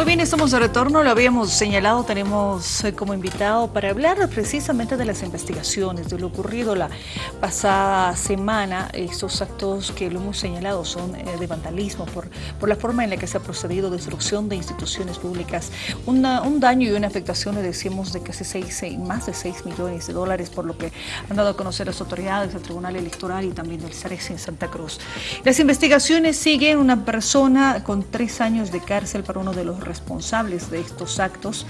Muy bien, estamos de retorno, lo habíamos señalado, tenemos eh, como invitado para hablar precisamente de las investigaciones, de lo ocurrido la pasada semana, estos actos que lo hemos señalado son eh, de vandalismo por, por la forma en la que se ha procedido, destrucción de instituciones públicas, un daño y una afectación, le decíamos, de casi seis, eh, más de 6 millones de dólares, por lo que han dado a conocer las autoridades del Tribunal Electoral y también del CEREX en Santa Cruz. Las investigaciones siguen una persona con tres años de cárcel para uno de los responsables de estos actos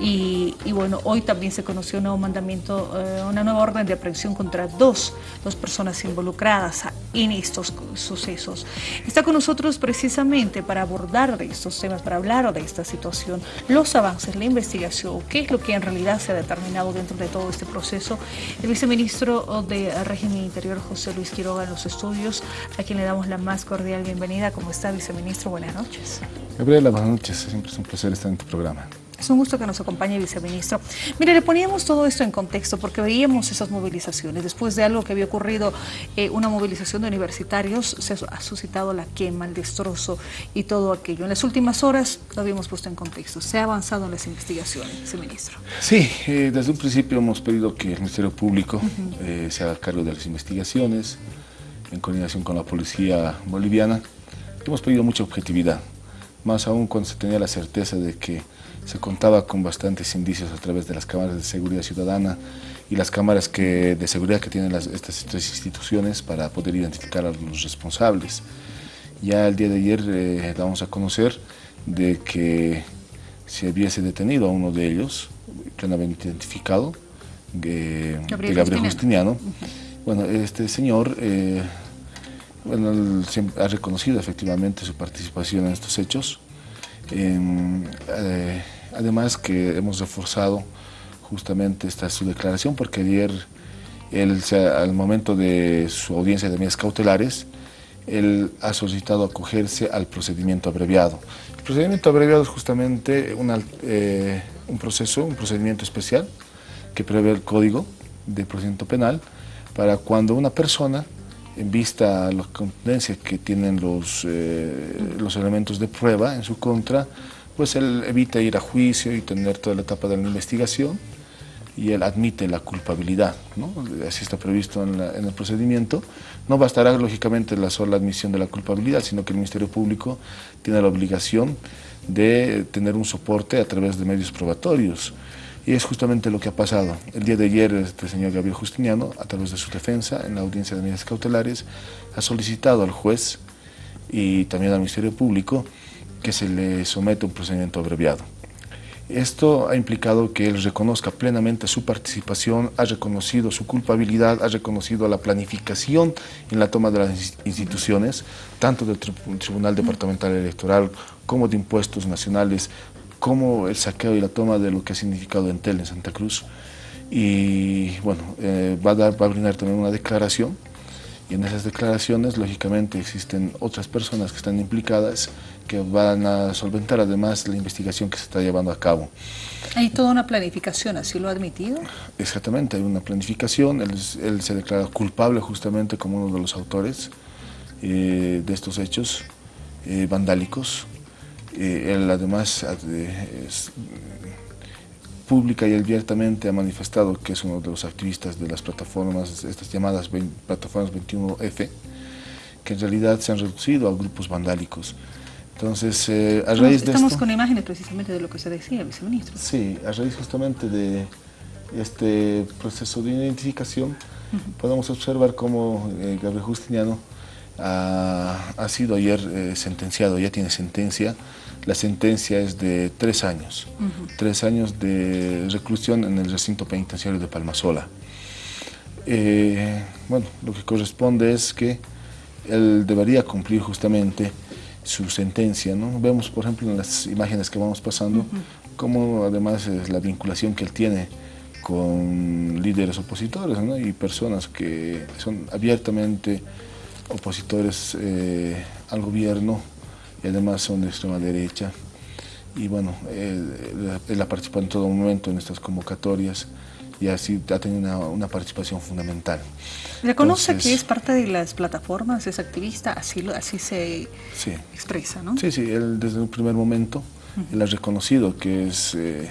y, bueno, hoy también se conoció un nuevo mandamiento, eh, una nueva orden de aprehensión contra dos, dos personas involucradas en estos sucesos. Está con nosotros precisamente para abordar estos temas, para hablar de esta situación, los avances, la investigación, qué es lo que en realidad se ha determinado dentro de todo este proceso. El viceministro de Régimen Interior, José Luis Quiroga, en los estudios, a quien le damos la más cordial bienvenida. ¿Cómo está, viceministro? Buenas noches. Gabriela, buenas noches. Siempre es un placer estar en tu programa. Es un gusto que nos acompañe, viceministro. Mire, le poníamos todo esto en contexto porque veíamos esas movilizaciones. Después de algo que había ocurrido, eh, una movilización de universitarios, se ha suscitado la quema, el destrozo y todo aquello. En las últimas horas lo habíamos puesto en contexto. ¿Se ha avanzado en las investigaciones, viceministro? Sí, eh, desde un principio hemos pedido que el Ministerio Público eh, se haga cargo de las investigaciones en coordinación con la policía boliviana. Hemos pedido mucha objetividad, más aún cuando se tenía la certeza de que se contaba con bastantes indicios a través de las cámaras de seguridad ciudadana y las cámaras que, de seguridad que tienen estas tres instituciones para poder identificar a los responsables. Ya el día de ayer eh, damos a conocer de que se hubiese detenido a uno de ellos, plenamente identificado, de Gabriel, Justiniano. Bueno, este señor eh, bueno, ha reconocido efectivamente su participación en estos hechos. Eh, además que hemos reforzado justamente esta su declaración porque ayer él, al momento de su audiencia de medidas cautelares, él ha solicitado acogerse al procedimiento abreviado. El procedimiento abreviado es justamente eh, un proceso, un procedimiento especial que prevé el Código de Procedimiento Penal para cuando una persona, en vista a la contundencia que tienen los, eh, los elementos de prueba en su contra, pues él evita ir a juicio y tener toda la etapa de la investigación y él admite la culpabilidad, ¿no? así está previsto en, en, el procedimiento. No bastará lógicamente la sola admisión de la culpabilidad, sino que el Ministerio Público tiene la obligación de tener un soporte a través de medios probatorios. Y es justamente lo que ha pasado. El día de ayer, este señor Gabriel Justiniano, a través de su defensa, en la audiencia de medidas cautelares, ha solicitado al juez y también al Ministerio Público que se le someta un procedimiento abreviado. Esto ha implicado que él reconozca plenamente su participación, ha reconocido su culpabilidad, ha reconocido la planificación en la toma de las instituciones, tanto del Tribunal Departamental Electoral como de impuestos nacionales, como el saqueo y la toma de lo que ha significado Entel en Santa Cruz. Y bueno, eh, va, a dar, va a brindar también una declaración y en esas declaraciones lógicamente existen otras personas que están implicadas que van a solventar además la investigación que se está llevando a cabo. ¿Hay toda una planificación, así lo ha admitido? Exactamente, hay una planificación, él, él se declara culpable justamente como uno de los autores eh, de estos hechos eh, vandálicos eh, él además eh, es, pública y abiertamente ha manifestado que es uno de los activistas de las plataformas, estas llamadas plataformas 21F, que en realidad se han reducido a grupos vandálicos. Entonces, eh, a raíz de Estamos con imágenes precisamente de lo que se decía, viceministro. Sí, a raíz justamente de este proceso de identificación, podemos observar cómo Gabriel Justiniano ha, sido ayer eh, sentenciado, ya tiene sentencia. La sentencia es de tres años, tres años de reclusión en el recinto penitenciario de Palmasola. Eh, bueno, lo que corresponde es que él debería cumplir justamente su sentencia. ¿no? Vemos, por ejemplo, en las imágenes que vamos pasando, cómo además es la vinculación que él tiene con líderes opositores y personas que son abiertamente opositores eh, al gobierno y además son de extrema derecha. Y bueno, él, ha participado en todo momento en estas convocatorias y así ha tenido una, participación fundamental. ¿Reconoce que es parte de las plataformas, es activista, así, así se expresa, ¿no? Sí, sí, él desde un primer momento Él ha reconocido que es eh,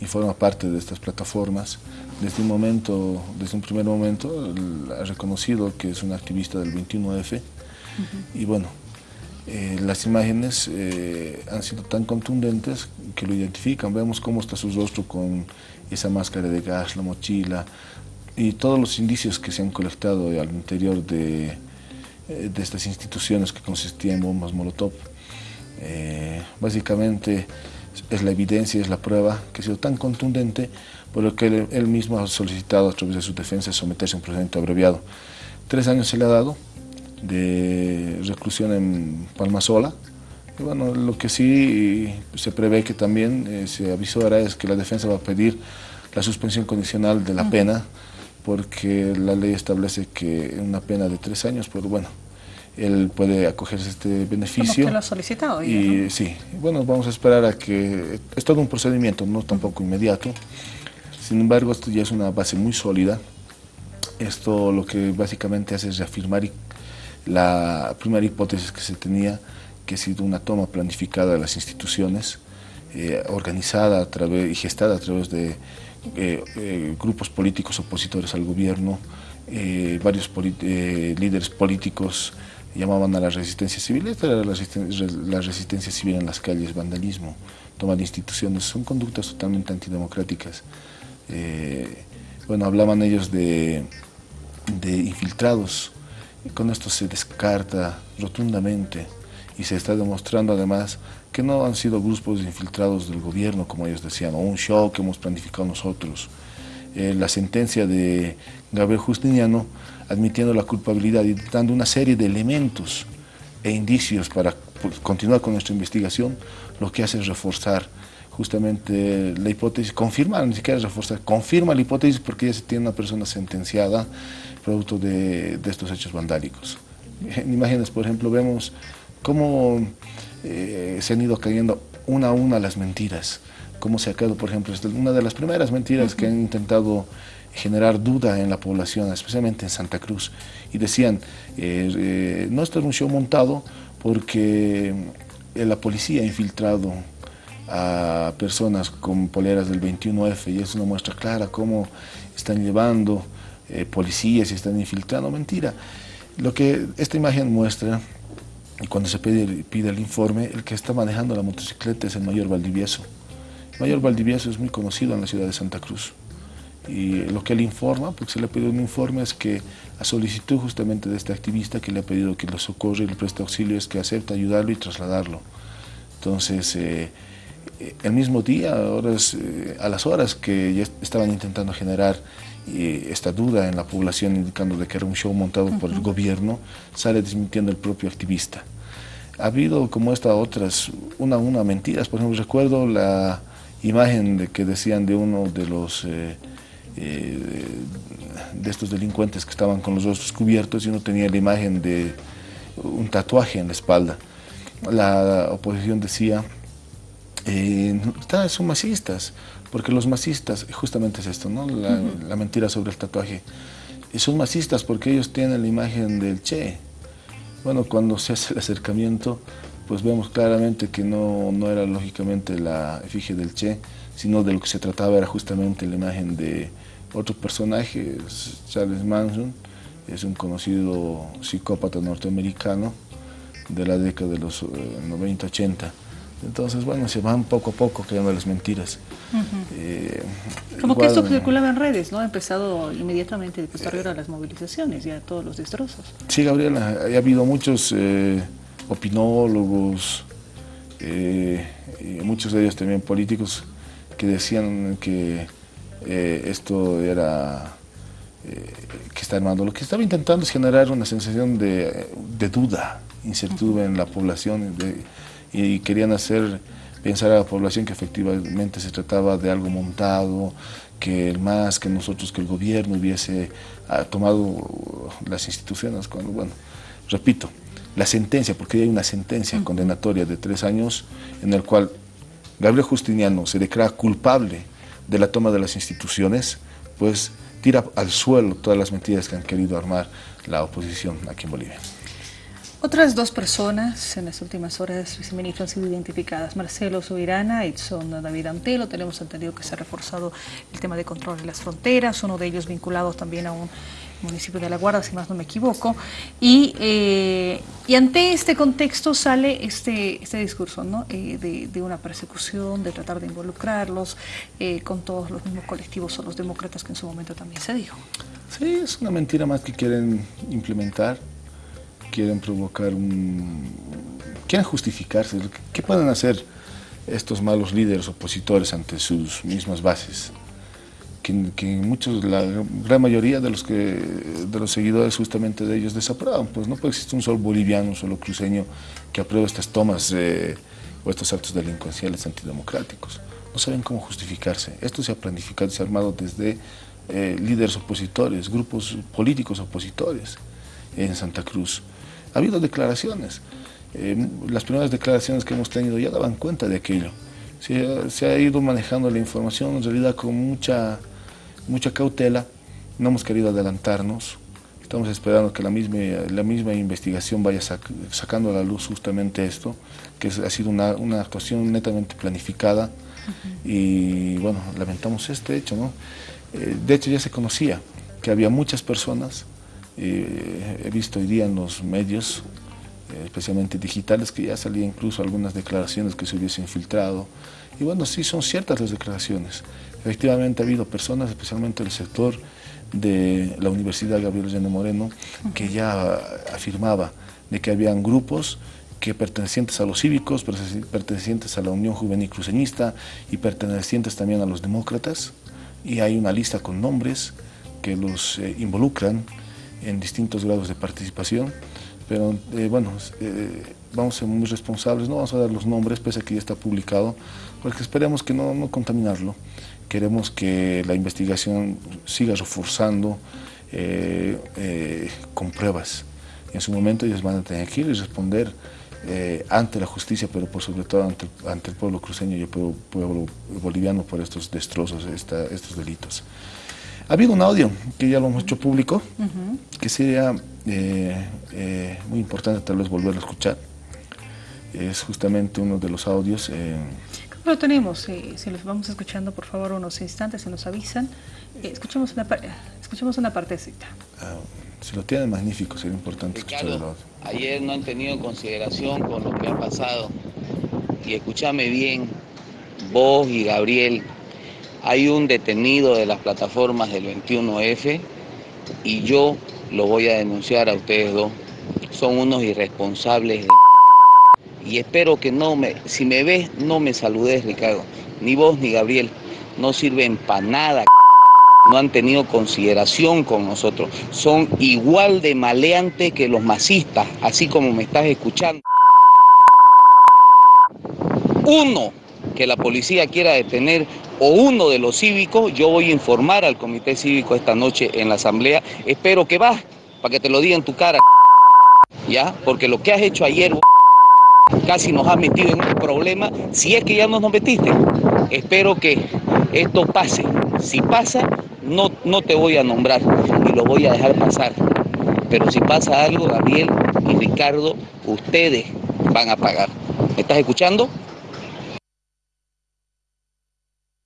y forma parte de estas plataformas. Desde un momento, desde un primer momento, ha reconocido que es un activista del 21F. Y bueno, eh, las imágenes eh, han sido tan contundentes que lo identifican. Vemos cómo está su rostro con esa máscara de gas, la mochila y todos los indicios que se han colectado al interior de, eh, estas instituciones que consistían en bombas Molotov. básicamente es la evidencia, es la prueba que ha sido tan contundente por lo que él, mismo ha solicitado a través de su defensa someterse a un procedimiento abreviado. Tres años se le ha dado de reclusión en Palmasola. Y bueno, lo que sí se prevé que también eh, se avisó ahora es que la defensa va a pedir la suspensión condicional de la pena porque la ley establece que una pena de tres años, pero bueno, él puede acogerse a este beneficio. que lo ha solicitado. y sí, bueno, vamos a esperar a que... Es todo un procedimiento, no tampoco inmediato. Sin embargo, esto ya es una base muy sólida. Esto lo que básicamente hace es reafirmar la primera hipótesis que se tenía, que ha sido una toma planificada de las instituciones, eh, organizada a través, y gestada a través de eh, eh, grupos políticos opositores al gobierno, varios líderes políticos llamaban a la resistencia civil, esta era la resistencia, civil en las calles, vandalismo, toma de instituciones, son conductas totalmente antidemocráticas. bueno, hablaban ellos de, de infiltrados, con esto se descarta rotundamente y se está demostrando además que no han sido grupos infiltrados del gobierno, como ellos decían, o un show que hemos planificado nosotros. Eh, la sentencia de Gabriel Justiniano admitiendo la culpabilidad y dando una serie de elementos e indicios para continuar con nuestra investigación, lo que hace es reforzar justamente la hipótesis, confirma, ni siquiera reforzar, confirma la hipótesis porque ya se tiene una persona sentenciada producto de, estos hechos vandálicos. En imágenes, por ejemplo, vemos cómo eh, se han ido cayendo una a una las mentiras, cómo se ha caído, por ejemplo, una de las primeras mentiras que han intentado generar duda en la población, especialmente en Santa Cruz, y decían, eh, eh, no esto es un show montado porque la policía ha infiltrado a personas con poleras del 21F y es una muestra clara cómo están llevando eh, policías y están infiltrando. Mentira. Lo que esta imagen muestra, cuando se pide, pide el informe, el que está manejando la motocicleta es el mayor Valdivieso. El mayor Valdivieso es muy conocido en la ciudad de Santa Cruz. Y lo que él informa, porque se le ha pedido un informe, es que a solicitud justamente de este activista que le ha pedido que lo socorre y le preste auxilio, es que acepta ayudarlo y trasladarlo. Entonces, eh, eh, el mismo día, horas, a las horas que ya estaban intentando generar esta duda en la población indicando de que era un show montado por el gobierno, sale desmintiendo el propio activista. Ha habido como esta otras, una a una mentiras, por ejemplo recuerdo la imagen de que decían de uno de los eh, eh, de estos delincuentes que estaban con los rostros cubiertos y uno tenía la imagen de un tatuaje en la espalda. La oposición decía, eh, son masistas, porque los masistas, justamente es esto, ¿no? la, mentira sobre el tatuaje, son masistas porque ellos tienen la imagen del Che. Bueno, cuando se hace el acercamiento, pues vemos claramente que no, no era lógicamente la efigie del Che, sino de lo que se trataba era justamente la imagen de otro personaje, Charles Manson, es un conocido psicópata norteamericano de la década de los 90-80. Eh, entonces, bueno, se van poco a poco creando las mentiras. Eh, Como que esto circulaba en redes, ¿no? Ha empezado inmediatamente posterior a las movilizaciones, ya todos los destrozos. Sí, Gabriela, ha habido muchos eh, opinólogos, eh, y muchos de ellos también políticos, que decían que esto era que está armando. Lo que estaba intentando es generar una sensación de, duda, incertidumbre en la población, de, y querían hacer pensar a la población que efectivamente se trataba de algo montado, que el más que nosotros, que el gobierno hubiese ah, tomado las instituciones, cuando, bueno, repito, la sentencia, porque hay una sentencia condenatoria de tres años en el cual Gabriel Justiniano se declara culpable de la toma de las instituciones, pues tira al suelo todas las mentiras que han querido armar la oposición aquí en Bolivia. Otras dos personas en las últimas horas, viceministro, han sido identificadas. Marcelo Subirana y son David Antelo. Tenemos entendido que se ha reforzado el tema de control de las fronteras, uno de ellos vinculado también a un municipio de La Guarda, si más no me equivoco. Y, eh, y ante este contexto sale este, este discurso ¿no? Eh, de, de, una persecución, de tratar de involucrarlos eh, con todos los mismos colectivos o los demócratas que en su momento también se dijo. Sí, es una mentira más que quieren implementar quieren provocar un... quieren justificarse. ¿Qué pueden hacer estos malos líderes opositores ante sus mismas bases? Que, que, muchos, la gran mayoría de los, que, de los seguidores justamente de ellos desaprueban. Pues no puede existir un solo boliviano, un solo cruceño que apruebe estas tomas eh, o estos actos delincuenciales antidemocráticos. No saben cómo justificarse. Esto se ha planificado y se ha armado desde eh, líderes opositores, grupos políticos opositores en Santa Cruz. Ha habido declaraciones. Eh, las primeras declaraciones que hemos tenido ya daban cuenta de aquello. Se, ha ido manejando la información en realidad con mucha, mucha cautela. No hemos querido adelantarnos. Estamos esperando que la misma, la misma investigación vaya sacando a la luz justamente esto, que ha sido una, una actuación netamente planificada. Y bueno, lamentamos este hecho. ¿no? Eh, de hecho ya se conocía que había muchas personas eh, he visto hoy día en los medios, eh, especialmente digitales, que ya salían incluso algunas declaraciones que se hubiesen filtrado. Y bueno, sí son ciertas las declaraciones. Efectivamente ha habido personas, especialmente del sector de la Universidad Gabriel Llano Moreno, que ya afirmaba de que habían grupos que pertenecientes a los cívicos, pertenecientes a la Unión Juvenil Cruceñista y pertenecientes también a los demócratas, y hay una lista con nombres que los eh, involucran en distintos grados de participación, pero eh, bueno, eh, vamos a ser muy responsables, no vamos a dar los nombres, pese a que ya está publicado, porque esperemos que no, no contaminarlo. Queremos que la investigación siga reforzando eh, con pruebas. En su momento ellos van a tener que ir y responder ante la justicia, pero por sobre todo ante, ante el pueblo cruceño y el pueblo, boliviano por estos destrozos, estos delitos. Ha habido un audio que ya lo hemos hecho público, que sería eh, eh, muy importante tal vez volverlo a escuchar. Es justamente uno de los audios. Eh, lo tenemos? si los vamos escuchando, por favor, unos instantes, se nos avisan. escuchemos, una, escuchemos una partecita. Ah, si lo tienen, magnífico, sería importante escuchar el audio. Ayer no han tenido consideración con lo que ha pasado. Y escúchame bien, vos y Gabriel, hay un detenido de las plataformas del 21F y yo lo voy a denunciar a ustedes dos. Son unos irresponsables de... Y espero que no me, si me ves, no me saludes, Ricardo. Ni vos ni Gabriel. No sirven para nada. No han tenido consideración con nosotros. Son igual de maleantes que los masistas, así como me estás escuchando. Uno que la policía quiera detener o uno de los cívicos, yo voy a informar al comité cívico esta noche en la asamblea. Espero que vas, para que te lo diga en tu cara, ¿ya? Porque lo que has hecho ayer casi nos ha metido en un problema, si es que ya no nos metiste. Espero que esto pase. Si pasa, no, no te voy a nombrar y lo voy a dejar pasar. Pero si pasa algo, Gabriel y Ricardo, ustedes van a pagar. ¿Me estás escuchando?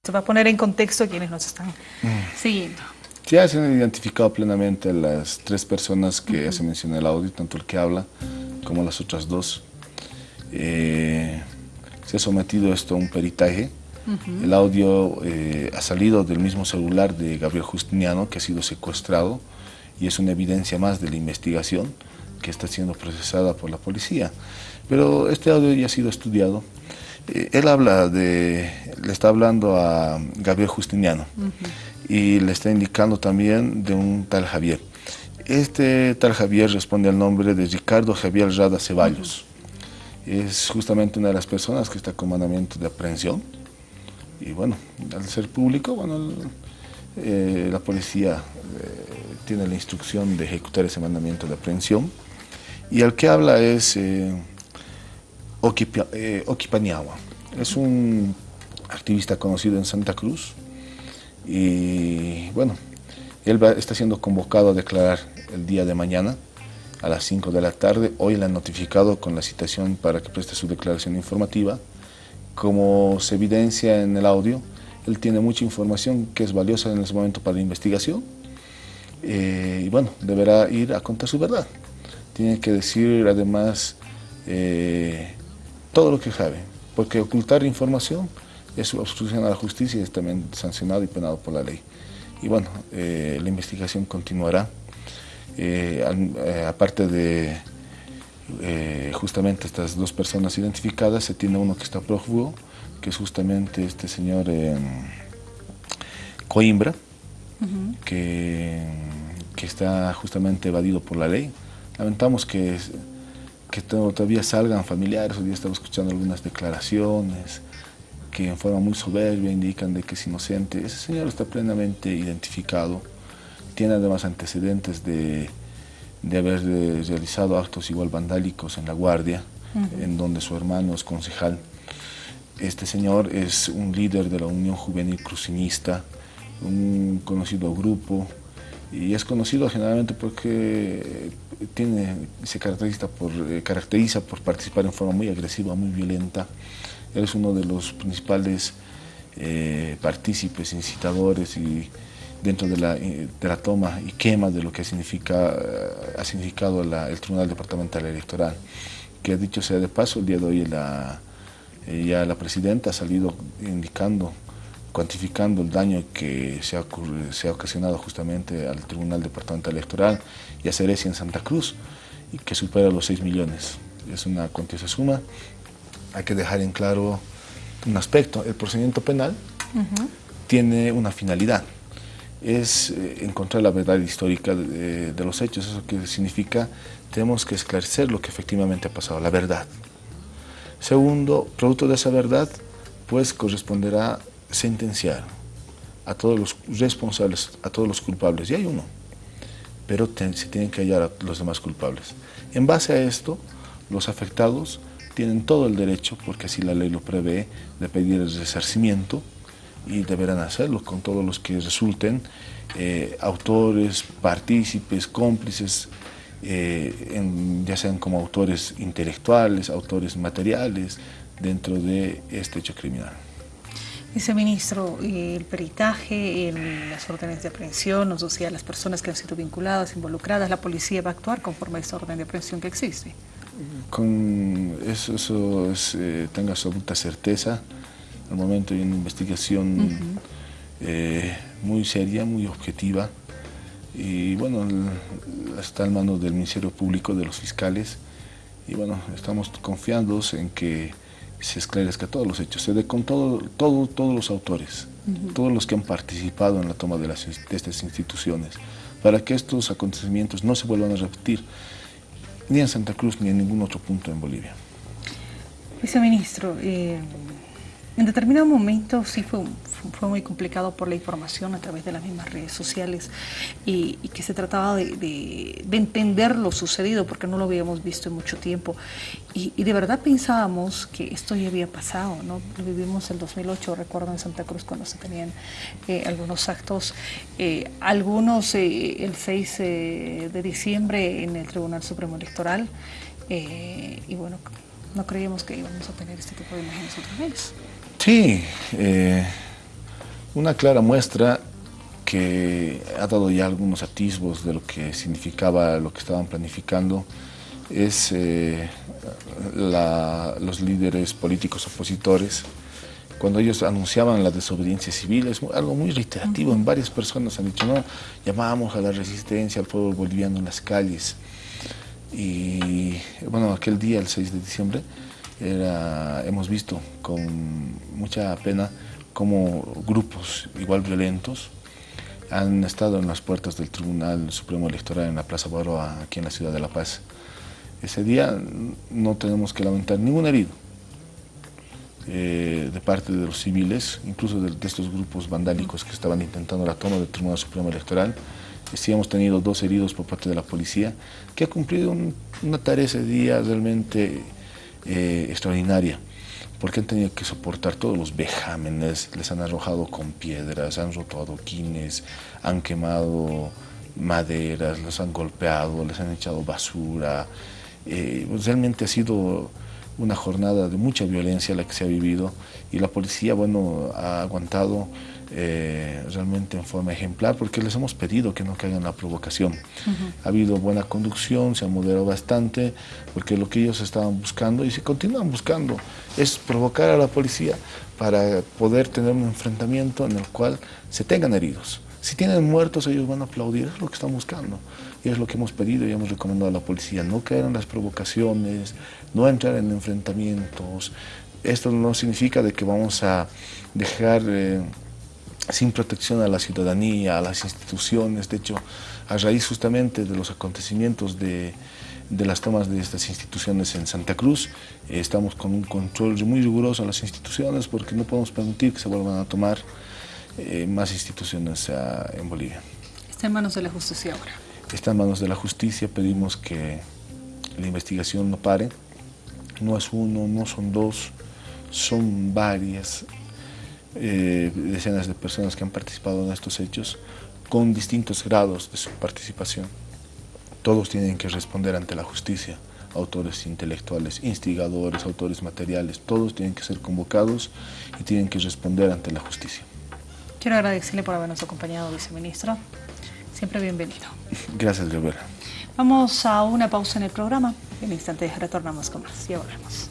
Se va a poner en contexto a quienes nos están mm. siguiendo. Ya se han identificado plenamente las tres personas que se menciona en el audio, tanto el que habla como las otras dos. Eh, se ha sometido esto a un peritaje. El audio eh, ha salido del mismo celular de Gabriel Justiniano, que ha sido secuestrado, y es una evidencia más de la investigación que está siendo procesada por la policía. Pero este audio ya ha sido estudiado él habla de, le está hablando a Gabriel Justiniano y le está indicando también de un tal Javier. Este tal Javier responde al nombre de Ricardo Javier Rada Ceballos. Es justamente una de las personas que está con mandamiento de aprehensión. Y bueno, al ser público, bueno, eh, la policía eh, tiene la instrucción de ejecutar ese mandamiento de aprehensión. Y el que habla es eh, Oquipaniagua. Es un activista conocido en Santa Cruz y bueno, él está siendo convocado a declarar el día de mañana a las 5 de la tarde. Hoy le han notificado con la citación para que preste su declaración informativa. Como se evidencia en el audio, él tiene mucha información que es valiosa en ese momento para la investigación eh, y bueno, deberá ir a contar su verdad. Tiene que decir además eh, todo lo que sabe, porque ocultar información es obstrucción a la justicia y es también sancionado y penado por la ley. Y bueno, eh, la investigación continuará. aparte de justamente estas dos personas identificadas, se tiene uno que está prófugo, que es justamente este señor Coimbra, que, que, está justamente evadido por la ley. Lamentamos que, que todavía salgan familiares, hoy día estamos escuchando algunas declaraciones que en forma muy soberbia indican de que es inocente. Ese señor está plenamente identificado, tiene además antecedentes de, de haber realizado actos igual vandálicos en La Guardia, en donde su hermano es concejal. Este señor es un líder de la Unión Juvenil Crucinista, un conocido grupo y es conocido generalmente porque tiene, se caracteriza por, eh, caracteriza por participar en forma muy agresiva, muy violenta. Es uno de los principales eh, partícipes, incitadores y dentro de la, eh, de la, toma y quema de lo que significa, ha significado el Tribunal Departamental Electoral, que dicho sea de paso, el día de hoy la, ya la Presidenta ha salido indicando cuantificando el daño que se ha, se ha, ocasionado justamente al Tribunal Departamental Electoral y a Cerecia en Santa Cruz, y que supera los 6 millones. Es una cuantiosa suma. Hay que dejar en claro un aspecto. El procedimiento penal tiene una finalidad. Es eh, encontrar la verdad histórica de, de los hechos. Eso que significa tenemos que esclarecer lo que efectivamente ha pasado, la verdad. Segundo, producto de esa verdad, pues corresponderá sentenciar a todos los responsables, a todos los culpables, y hay uno, pero se tienen que hallar a los demás culpables. En base a esto, los afectados tienen todo el derecho, porque así la ley lo prevé, de pedir el resarcimiento y deberán hacerlo con todos los que resulten eh, autores, partícipes, cómplices, eh, ya sean como autores intelectuales, autores materiales, dentro de este hecho criminal. Viceministro, el peritaje, las órdenes de aprehensión, o sea, las personas que han sido vinculadas, involucradas, la policía va a actuar conforme a esa orden de aprehensión que existe. Con eso, eso es, eh, tenga absoluta certeza. Al momento hay una investigación eh, muy seria, muy objetiva. Y bueno, está en manos del Ministerio Público, de los fiscales. Y bueno, estamos confiando en que se esclarezca todos los hechos, se dé con todo, todo, todos los autores, todos los que han participado en la toma de, las, de estas instituciones, para que estos acontecimientos no se vuelvan a repetir ni en Santa Cruz ni en ningún otro punto en Bolivia. Viceministro, eh, en determinado momento sí fue, fue muy complicado por la información a través de las mismas redes sociales y, que se trataba de, entender lo sucedido porque no lo habíamos visto en mucho tiempo y, de verdad pensábamos que esto ya había pasado, ¿no? Vivimos en 2008, recuerdo en Santa Cruz cuando se tenían eh, algunos actos, eh, algunos eh, el 6 de diciembre en el Tribunal Supremo Electoral y bueno, no creíamos que íbamos a tener este tipo de imágenes otra vez. Sí, eh, una clara muestra que ha dado ya algunos atisbos de lo que significaba lo que estaban planificando es eh, los líderes políticos opositores cuando ellos anunciaban la desobediencia civil, es algo muy reiterativo, en varias personas han dicho, no, llamábamos a la resistencia al pueblo boliviano en las calles. Y bueno, aquel día, el 6 de diciembre, era, hemos visto con mucha pena cómo grupos igual violentos han estado en las puertas del Tribunal Supremo Electoral en la Plaza Baroa, aquí en la ciudad de La Paz. Ese día no tenemos que lamentar ningún herido eh, de parte de los civiles, incluso de, estos grupos vandálicos que estaban intentando la toma del Tribunal Supremo Electoral. Sí hemos tenido dos heridos por parte de la policía, que ha cumplido una tarea ese día realmente eh, extraordinaria, porque han tenido que soportar todos los vejámenes, les han arrojado con piedras, han roto adoquines, han quemado maderas, los han golpeado, les han echado basura. Eh, realmente ha sido una jornada de mucha violencia la que se ha vivido y la policía, bueno, ha aguantado eh, realmente en forma ejemplar porque les hemos pedido que no caigan en la provocación. Ha habido buena conducción, se ha moderado bastante porque lo que ellos estaban buscando y se continúan buscando es provocar a la policía para poder tener un enfrentamiento en el cual se tengan heridos. Si tienen muertos, ellos van a aplaudir, es lo que están buscando. Y es lo que hemos pedido y hemos recomendado a la policía, no caer en las provocaciones, no entrar en enfrentamientos. Esto no significa de que vamos a dejar eh, sin protección a la ciudadanía, a las instituciones. De hecho, a raíz justamente de los acontecimientos de, de las tomas de estas instituciones en Santa Cruz, eh, estamos con un control muy riguroso a las instituciones porque no podemos permitir que se vuelvan a tomar eh, más instituciones uh, en Bolivia. Está en manos de la justicia ahora. Está en manos de la justicia, pedimos que la investigación no pare. No es uno, no son dos, son varias eh, decenas de personas que han participado en estos hechos con distintos grados de su participación. Todos tienen que responder ante la justicia, autores intelectuales, instigadores, autores materiales, todos tienen que ser convocados y tienen que responder ante la justicia. Quiero agradecerle por habernos acompañado, viceministro. Siempre bienvenido. Gracias, Gabriela. Vamos a una pausa en el programa. En instantes retornamos con más. Ya volvemos.